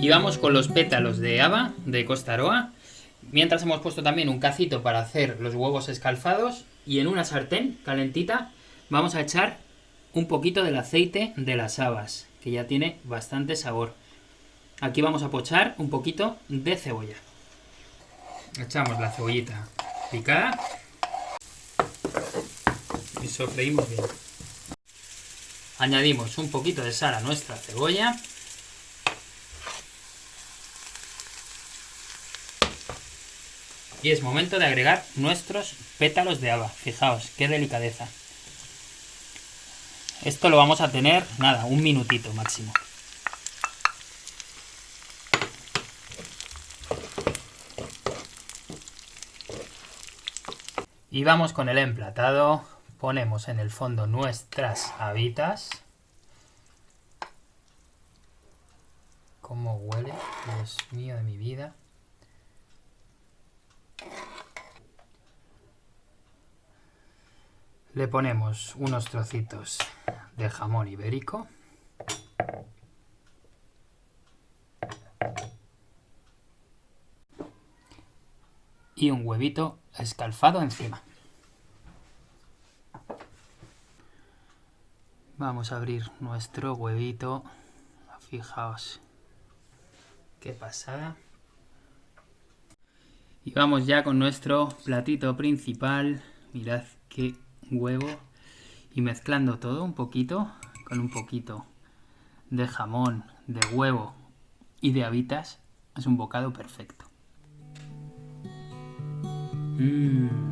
Y vamos con los pétalos de haba de Costa Aroa. Mientras hemos puesto también un cacito para hacer los huevos escalfados. Y en una sartén calentita vamos a echar un poquito del aceite de las habas, que ya tiene bastante sabor. Aquí vamos a pochar un poquito de cebolla. Echamos la cebollita picada y sofreímos bien. Añadimos un poquito de sal a nuestra cebolla. Y es momento de agregar nuestros pétalos de haba. Fijaos, qué delicadeza. Esto lo vamos a tener, nada, un minutito máximo. Y vamos con el emplatado. Ponemos en el fondo nuestras habitas. ¿Cómo huele? Dios mío de mi vida. Le ponemos unos trocitos de jamón ibérico. Y un huevito escalfado encima. Vamos a abrir nuestro huevito. Fijaos. Qué pasada. Y vamos ya con nuestro platito principal. Mirad qué huevo. Y mezclando todo un poquito con un poquito de jamón, de huevo y de habitas. Es un bocado perfecto. Mmm.